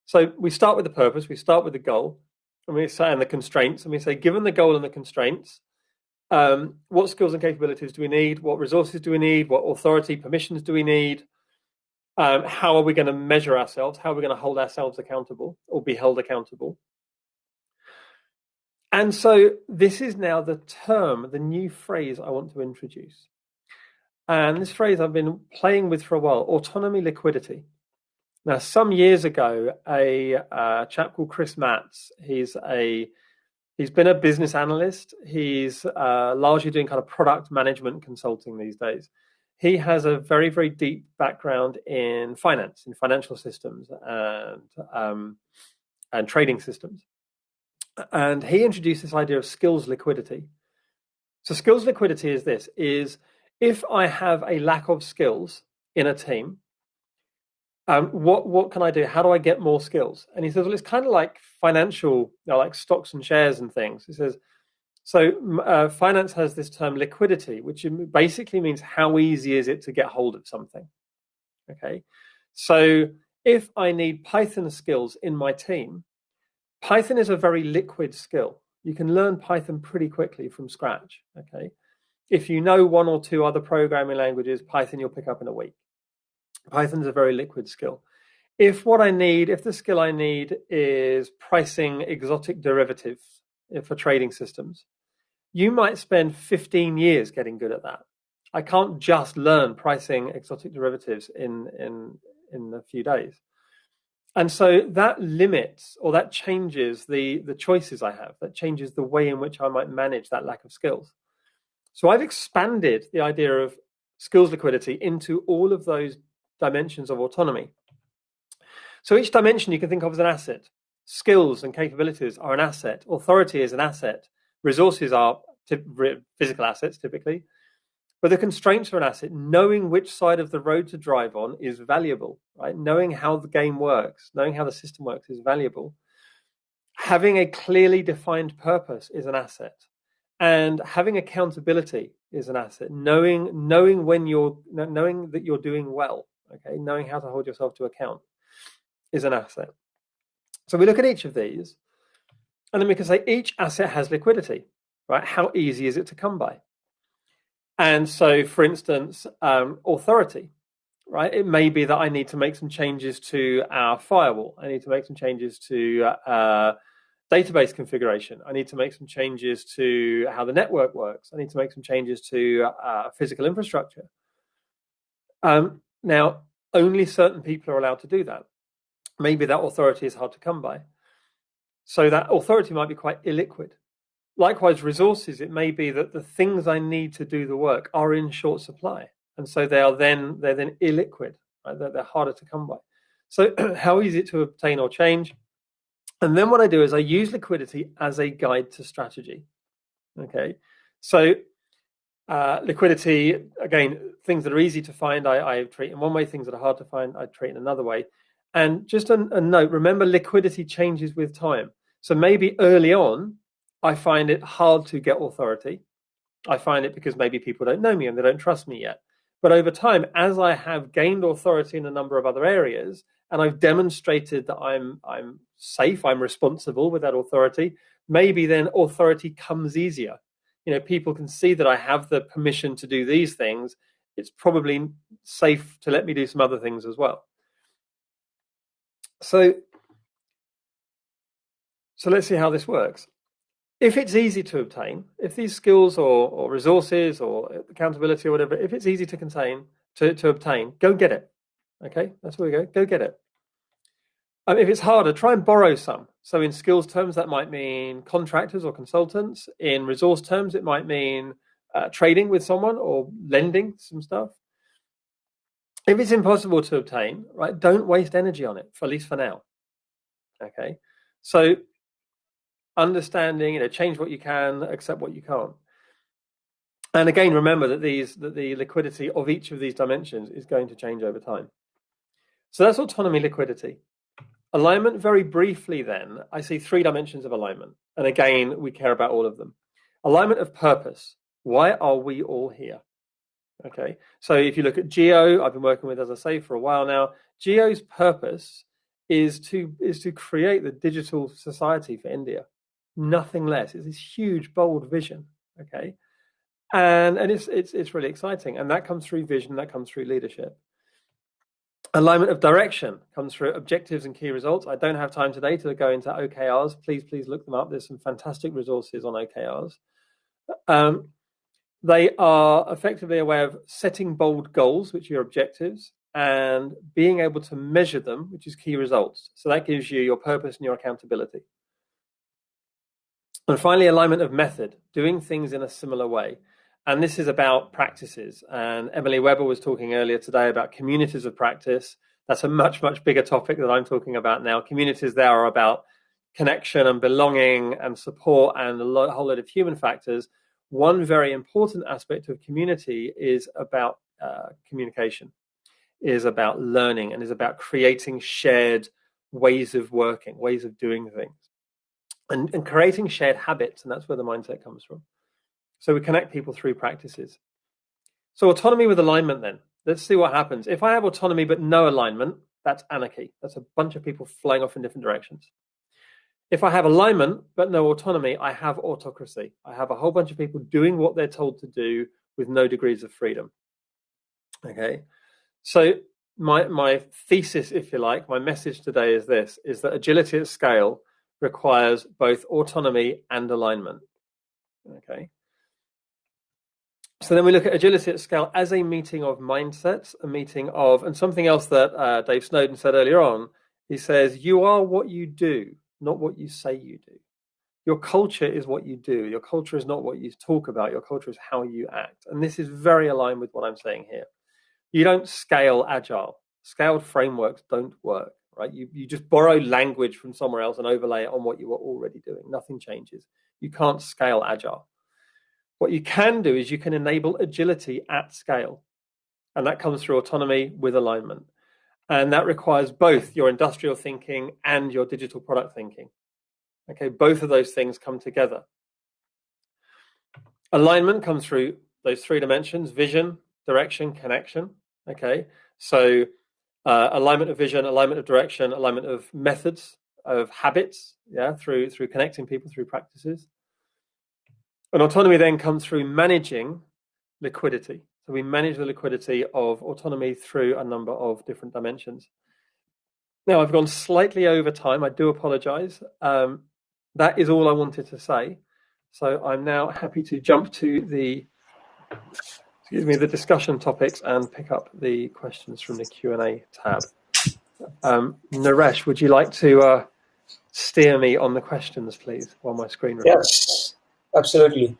so we start with the purpose, we start with the goal, and we say and the constraints, and we say, given the goal and the constraints, um, what skills and capabilities do we need? What resources do we need? What authority, permissions do we need? Um, how are we going to measure ourselves? How are we going to hold ourselves accountable or be held accountable? And so this is now the term, the new phrase I want to introduce. And this phrase I've been playing with for a while autonomy liquidity. Now, some years ago, a uh, chap called Chris Matts, he's a he's been a business analyst. He's uh, largely doing kind of product management consulting these days. He has a very, very deep background in finance, in financial systems, and um, and trading systems. And he introduced this idea of skills liquidity. So, skills liquidity is this: is if I have a lack of skills in a team, um, what what can I do? How do I get more skills? And he says, well, it's kind of like financial, you know, like stocks and shares and things. He says, so uh, finance has this term liquidity, which basically means how easy is it to get hold of something. Okay, so if I need Python skills in my team, Python is a very liquid skill. You can learn Python pretty quickly from scratch. Okay, if you know one or two other programming languages, Python you'll pick up in a week. Python is a very liquid skill. If what I need, if the skill I need is pricing exotic derivatives eh, for trading systems, you might spend 15 years getting good at that. I can't just learn pricing exotic derivatives in in in a few days. And so that limits or that changes the the choices I have. That changes the way in which I might manage that lack of skills. So I've expanded the idea of skills liquidity into all of those dimensions of autonomy. So each dimension you can think of as an asset. Skills and capabilities are an asset. Authority is an asset. Resources are physical assets typically. But the constraints are an asset. Knowing which side of the road to drive on is valuable, right? Knowing how the game works, knowing how the system works is valuable. Having a clearly defined purpose is an asset and having accountability is an asset. Knowing knowing when you're knowing that you're doing well okay? Knowing how to hold yourself to account is an asset. So we look at each of these and then we can say each asset has liquidity right? How easy is it to come by? And so for instance um, authority right? It may be that I need to make some changes to our firewall. I need to make some changes to uh, database configuration. I need to make some changes to how the network works. I need to make some changes to uh, physical infrastructure. Um, now, only certain people are allowed to do that. Maybe that authority is hard to come by. So that authority might be quite illiquid. Likewise, resources, it may be that the things I need to do the work are in short supply. And so they are then they're then illiquid, right? They're, they're harder to come by. So how easy to obtain or change? And then what I do is I use liquidity as a guide to strategy. Okay. So uh, liquidity, again, things that are easy to find, I, I, treat in one way. Things that are hard to find, I treat in another way. And just a, a note: remember, liquidity changes with time. So maybe early on, I find it hard to get authority. I find it because maybe people don't know me and they don't trust me yet. But over time, as I have gained authority in a number of other areas, and I've demonstrated that I'm I'm safe, I'm responsible with that authority, maybe then authority comes easier. You know people can see that i have the permission to do these things. It's probably safe to let me do some other things as well. So so let's see how this works. If it's easy to obtain if these skills or, or resources or accountability or whatever if it's easy to contain to, to obtain go get it okay that's where we go go get it um, if it's harder, try and borrow some. So in skills terms, that might mean contractors or consultants. In resource terms, it might mean uh, trading with someone or lending some stuff. If it's impossible to obtain, right, don't waste energy on it, for at least for now. Okay, so understanding, you know, change what you can, accept what you can't. And again, remember that these that the liquidity of each of these dimensions is going to change over time. So that's autonomy liquidity. Alignment, very briefly, then, I see three dimensions of alignment. And again, we care about all of them. Alignment of purpose. Why are we all here? Okay, so if you look at Jio, I've been working with, as I say, for a while now. Jio's purpose is to is to create the digital society for India. Nothing less. It's this huge, bold vision. Okay, and and it's it's it's really exciting, and that comes through vision. That comes through leadership. Alignment of direction comes through objectives and key results. I don't have time today to go into OKRs. Please, please look them up. There's some fantastic resources on OKRs. Um, they are effectively a way of setting bold goals, which are your objectives, and being able to measure them, which is key results. So that gives you your purpose and your accountability. And finally, alignment of method, doing things in a similar way. And this is about practices. And Emily Webber was talking earlier today about communities of practice. That's a much, much bigger topic that I'm talking about now. Communities there are about connection and belonging and support and a whole lot of human factors. One very important aspect of community is about uh, communication, is about learning, and is about creating shared ways of working, ways of doing things, and, and creating shared habits. And that's where the mindset comes from. So we connect people through practices. So autonomy with alignment then. Let's see what happens. If I have autonomy but no alignment, that's anarchy. That's a bunch of people flying off in different directions. If I have alignment but no autonomy, I have autocracy. I have a whole bunch of people doing what they're told to do with no degrees of freedom. Okay. So my my thesis, if you like, my message today is this is that agility at scale requires both autonomy and alignment. Okay. So then we look at agility at scale as a meeting of mindsets, a meeting of, and something else that uh, Dave Snowden said earlier on. He says, You are what you do, not what you say you do. Your culture is what you do. Your culture is not what you talk about. Your culture is how you act. And this is very aligned with what I'm saying here. You don't scale agile. Scaled frameworks don't work, right? You, you just borrow language from somewhere else and overlay it on what you are already doing. Nothing changes. You can't scale agile. What you can do is you can enable agility at scale. And that comes through autonomy with alignment. And that requires both your industrial thinking and your digital product thinking. Okay, both of those things come together. Alignment comes through those three dimensions vision, direction, connection. Okay, so uh, alignment of vision, alignment of direction, alignment of methods, of habits, yeah, through through connecting people through practices. And autonomy then comes through managing liquidity. So we manage the liquidity of autonomy through a number of different dimensions. Now, I've gone slightly over time. I do apologize. Um, that is all I wanted to say. So I'm now happy to jump to the excuse me the discussion topics and pick up the questions from the Q and A tab. Um, Naresh, would you like to uh, steer me on the questions, please, while my screen? Yes, absolutely.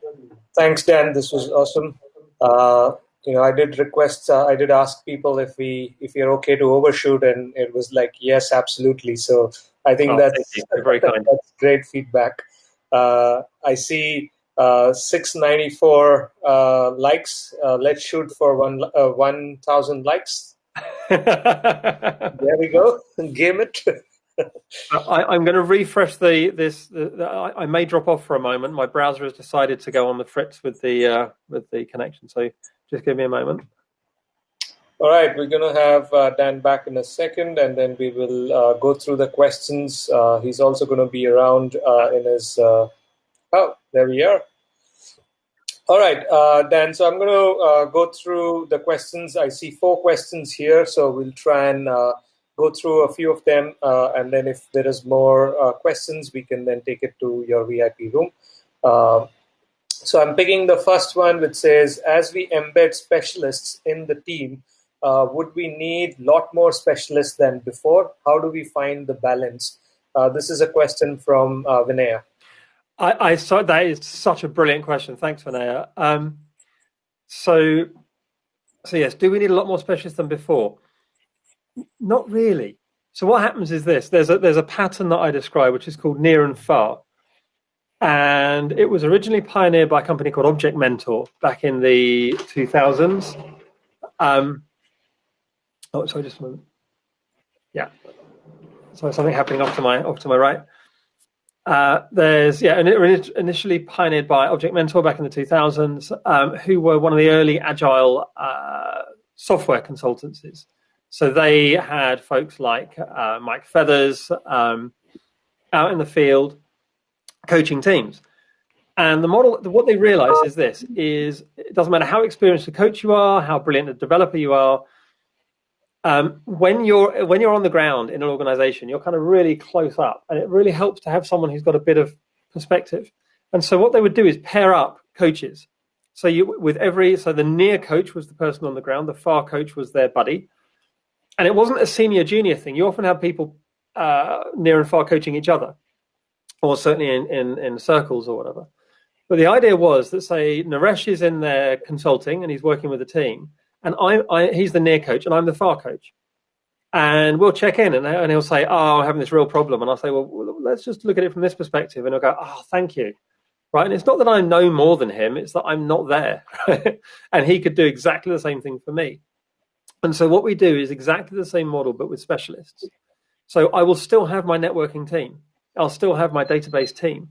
Thanks, Dan. This was awesome. Uh, you know, I did request, uh, I did ask people if we, if you're okay to overshoot, and it was like, yes, absolutely. So I think oh, that's, very kind. that's great feedback. Uh, I see uh, 694 uh, likes. Uh, let's shoot for one uh, 1,000 likes. there we go. Game it. I, am going to refresh the this. The, the, I, I, may drop off for a moment. My browser has decided to go on the fritz with the uh, with the connection. So just give me a moment. All right, we're going to have uh, Dan back in a second, and then we will uh, go through the questions. Uh, he's also going to be around uh, in his. Uh, oh, there we are. All right, uh, Dan. So I'm going to go through the questions. I see four questions here, so we'll try and go through a few of them, and then if there is more questions, we can then take it to your VIP room. So I'm picking the first one, which says, as we embed specialists in the team, uh, would we need a lot more specialists than before? How do we find the balance? Uh, this is a question from uh, Vinaya. I, I saw that is such a brilliant question. Thanks, Vinaya. Um, so, so yes, do we need a lot more specialists than before? Not really. So what happens is this: there's a there's a pattern that I describe, which is called near and far and it was originally pioneered by a company called Object Mentor back in the 2000s. Um, oh, sorry, just a moment. Yeah, so something happening off to my off to my right. Uh, there's yeah, and it initially pioneered by Object Mentor back in the 2000s, um, who were one of the early agile uh, software consultancies. So they had folks like uh, Mike Feathers um, out in the field coaching teams. And the model, what they realize is this: is it doesn't matter how experienced a coach you are, how brilliant a developer you are. Um, when you're when you're on the ground in an organization, you're kind of really close up, and it really helps to have someone who's got a bit of perspective. And so what they would do is pair up coaches. So you with every so the near coach was the person on the ground, the far coach was their buddy, and it wasn't a senior junior thing. You often have people uh, near and far coaching each other or certainly in, in, in circles or whatever. But the idea was that, say, Naresh is in there consulting and he's working with a team, and I, I he's the near coach and I'm the far coach. And we'll check in and, and he'll say, Oh, I'm having this real problem. And I'll say, Well, let's just look at it from this perspective. And he'll go, Oh, thank you. Right. And it's not that I know more than him, it's that I'm not there. and he could do exactly the same thing for me. And so what we do is exactly the same model, but with specialists. So I will still have my networking team. I'll still have my database team.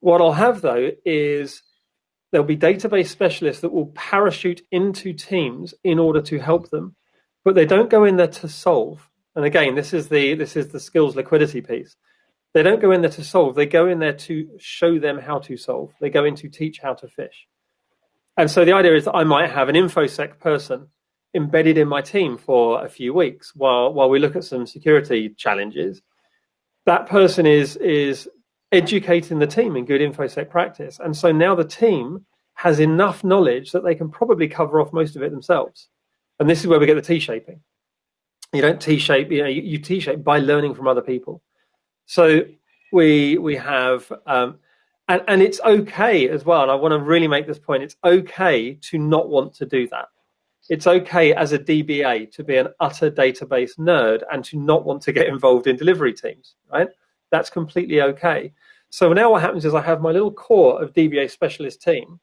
What I'll have though is there'll be database specialists that will parachute into teams in order to help them, but they don't go in there to solve. And again, this is the this is the skills liquidity piece. They don't go in there to solve. They go in there to show them how to solve. They go in to teach how to fish. And so the idea is that I might have an infosec person embedded in my team for a few weeks while while we look at some security challenges. That person is is educating the team in good infosec practice. And so now the team has enough knowledge that they can probably cover off most of it themselves. And this is where we get the t-shaping. You don't t-shape you know you, you t-shape by learning from other people. So we we have um, and, and it's okay as well. And i want to really make this point. It's okay to not want to do that it's okay as a DBA to be an utter database nerd and to not want to get involved in delivery teams, right? That's completely okay. So now what happens is I have my little core of DBA specialist team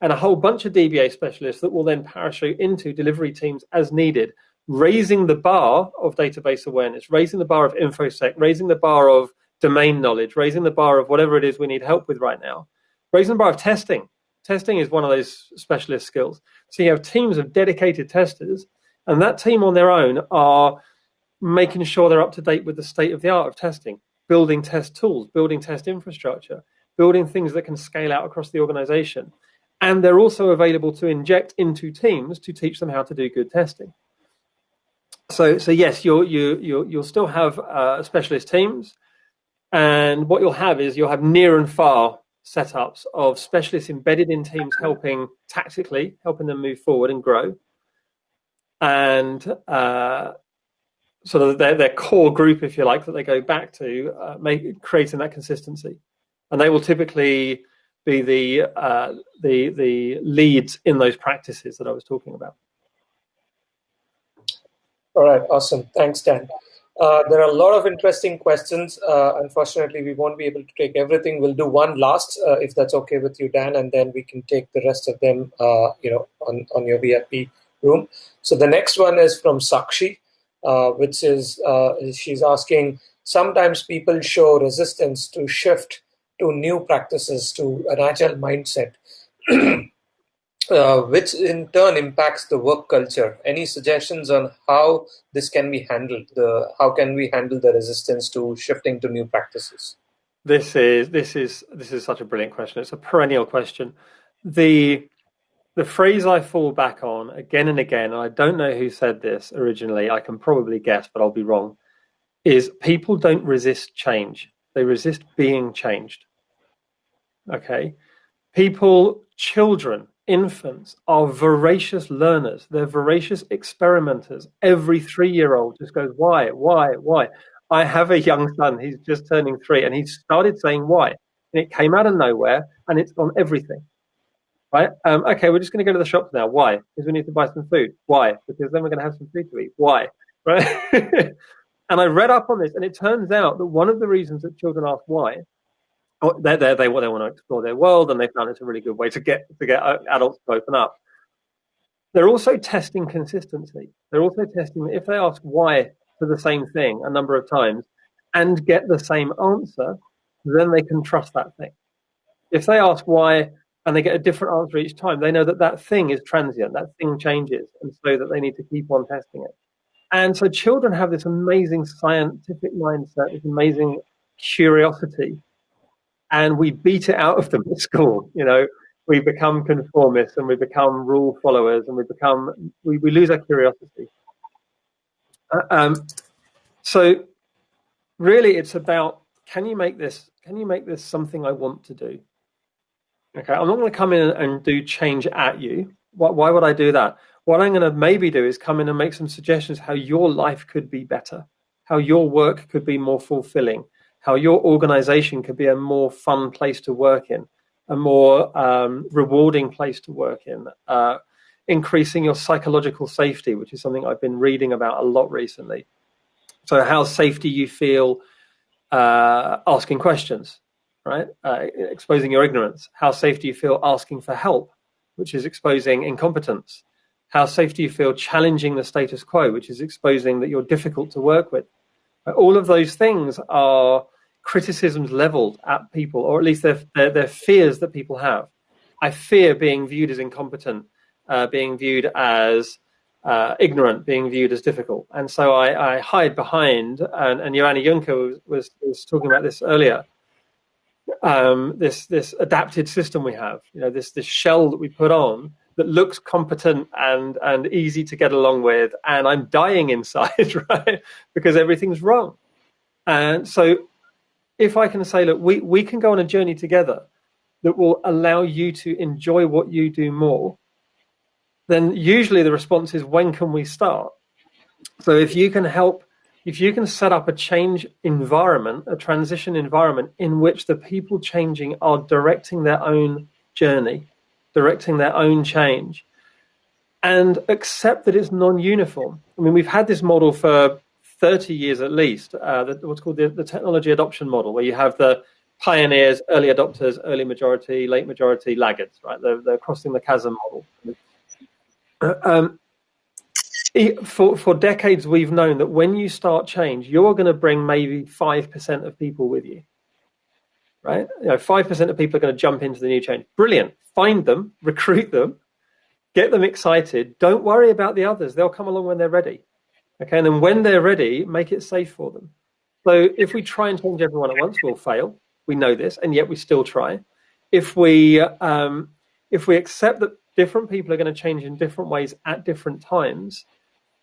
and a whole bunch of DBA specialists that will then parachute into delivery teams as needed, raising the bar of database awareness, raising the bar of InfoSec, raising the bar of domain knowledge, raising the bar of whatever it is we need help with right now, raising the bar of testing, Testing is one of those specialist skills. So you have teams of dedicated testers, and that team on their own are making sure they're up to date with the state of the art of testing, building test tools, building test infrastructure, building things that can scale out across the organization. And they're also available to inject into teams to teach them how to do good testing. So, so yes, you'll, you, you'll, you'll still have uh, specialist teams. And what you'll have is you'll have near and far setups of specialists embedded in teams helping tactically, helping them move forward and grow. And uh, sort of their, their core group, if you like, that they go back to, uh, make, creating that consistency. And they will typically be the, uh, the, the leads in those practices that I was talking about. All right, awesome. Thanks, Dan. Uh, there are a lot of interesting questions. Uh, unfortunately, we won't be able to take everything. We'll do one last, uh, if that's okay with you, Dan, and then we can take the rest of them, you know, on, on your VIP room. So the next one is from Sakshi, which is she's asking, sometimes people show resistance to shift to new practices, to an agile mindset. uh, which in turn impacts the work culture. Any suggestions on how this can be handled? The how can we handle the resistance to shifting to new practices? This is this is this is such a brilliant question. It's a perennial question. The the phrase I fall back on again and again, and I don't know who said this originally. I can probably guess, but I'll be wrong. Is people don't resist change; they resist being changed. Okay, people, children infants are voracious learners. They're voracious experimenters. Every three-year-old just goes, why, why, why? I have a young son. He's just turning three, and he started saying why, and it came out of nowhere, and it's on everything. Right? Um, okay, we're just going to go to the shops now. Why? Because we need to buy some food. Why? Because then we're going to have some food to eat. Why? Right? and I read up on this, and it turns out that one of the reasons that children ask why Oh, there. They, they want to explore their world, and they found it's a really good way to get to get uh, adults to open up. They're also testing consistency. They're also testing if they ask why for the same thing a number of times and get the same answer, then they can trust that thing. If they ask why and they get a different answer each time, they know that that thing is transient, that thing changes, and so that they need to keep on testing it. And so children have this amazing scientific mindset, this amazing curiosity and we beat it out of them at school. You know, we become conformists and we become rule followers and we become we, we lose our curiosity. Uh, um, so really, it's about can you make this can you make this something I want to do? Okay, I'm not going to come in and do change at you. Why, why would I do that? What I'm going to maybe do is come in and make some suggestions how your life could be better, how your work could be more fulfilling, how your organization could be a more fun place to work in, a more um, rewarding place to work in, uh, increasing your psychological safety, which is something I've been reading about a lot recently. So, how safe do you feel uh, asking questions, right? Uh, exposing your ignorance. How safe do you feel asking for help, which is exposing incompetence? How safe do you feel challenging the status quo, which is exposing that you're difficult to work with? All of those things are criticisms leveled at people, or at least their, their, their fears that people have. I fear being viewed as incompetent, uh, being viewed as uh, ignorant, being viewed as difficult. And so I, I hide behind, and, and Joanna Juncker was, was, was talking about this earlier, um, this, this adapted system we have, you know, this, this shell that we put on that looks competent and, and easy to get along with, and I'm dying inside, right? because everything's wrong. And so if I can say, look, we, we can go on a journey together that will allow you to enjoy what you do more, then usually the response is, when can we start? So if you can help, if you can set up a change environment, a transition environment in which the people changing are directing their own journey, directing their own change, and accept that it's non-uniform. I mean, we've had this model for 30 years at least, uh, the, what's called the, the technology adoption model, where you have the pioneers, early adopters, early majority, late majority, laggards, right? They're, they're crossing the chasm model. Uh, um, for, for decades, we've known that when you start change, you're going to bring maybe 5% of people with you, right? You know, 5% of people are going to jump into the new change. Brilliant. Find them, recruit them, get them excited. Don't worry about the others. They'll come along when they're ready. Okay, and then when they're ready, make it safe for them. So if we try and change everyone at once, we'll fail. We know this, and yet we still try. If we um, if we accept that different people are going to change in different ways at different times,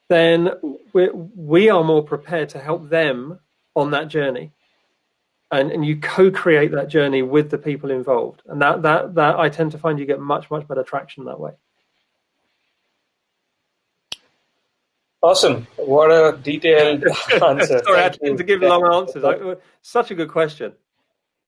then we we are more prepared to help them on that journey. And, and you co-create that journey with the people involved. And that, that, that I tend to find you get much, much better traction that way. Awesome. What a detailed answer. Sorry, I tend to give long answers. I, such a good question.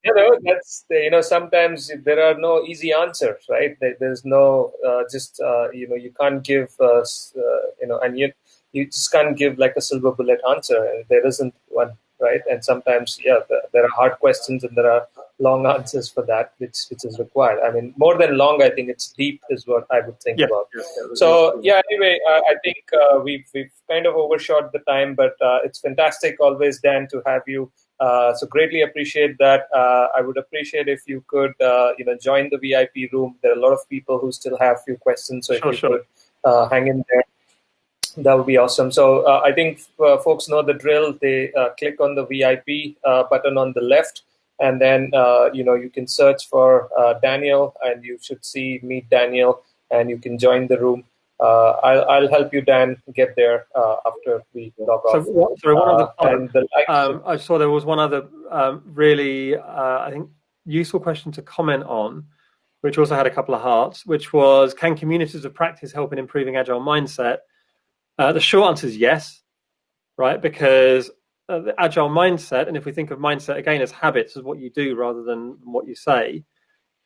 You know, that's you know sometimes there are no easy answers, right? There's no uh, just uh, you know you can't give uh, uh, you know and you you just can't give like a silver bullet answer, and there isn't one, right? And sometimes yeah, there are hard questions and there are long answers for that, which which is required. I mean, more than long, I think it's deep is what I would think yeah. about. Yeah, so yeah, anyway, uh, I think uh, we've we've kind of overshot the time, but uh, it's fantastic always, Dan, to have you. Uh, so greatly appreciate that. Uh, I would appreciate if you could, uh, you know, join the VIP room. There are a lot of people who still have few questions, so if sure, you sure. could hang in there that would be awesome. So uh, I think uh, folks know the drill. They uh, click on the VIP button on the left and then uh, you know you can search for uh, Daniel, and you should see meet Daniel, and you can join the room. Uh, I'll, I'll help you, Dan, get there uh, after we log so, off. What, sorry, one other uh, and the um, I saw there was one other um, really, uh, I think, useful question to comment on, which also had a couple of hearts, which was, can communities of practice help in improving agile mindset? the short answer is yes, right? Because uh, the agile mindset, and if we think of mindset again as habits, as what you do rather than what you say,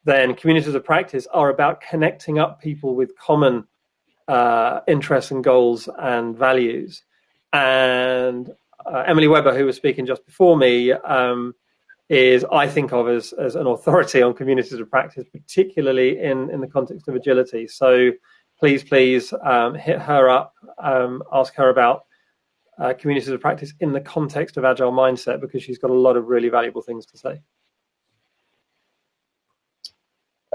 then communities of practice are about connecting up people with common uh, interests and goals and values. And uh, Emily Webber, who was speaking just before me, um, is I think of as, as an authority on communities of practice, particularly in, in the context of agility. So please, please um, hit her up, um, ask her about uh, communities of practice in the context of agile mindset because she's got a lot of really valuable things to say.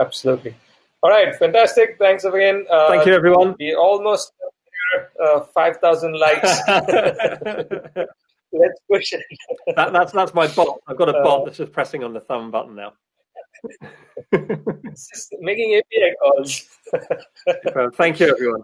Absolutely. All right, fantastic. Thanks again. Uh, Thank you, everyone. We almost uh, 5,000 likes. Let's push it. that, that's that's my bot. I've got a bot uh, that's just pressing on the thumb button now. making API calls. Thank you, everyone.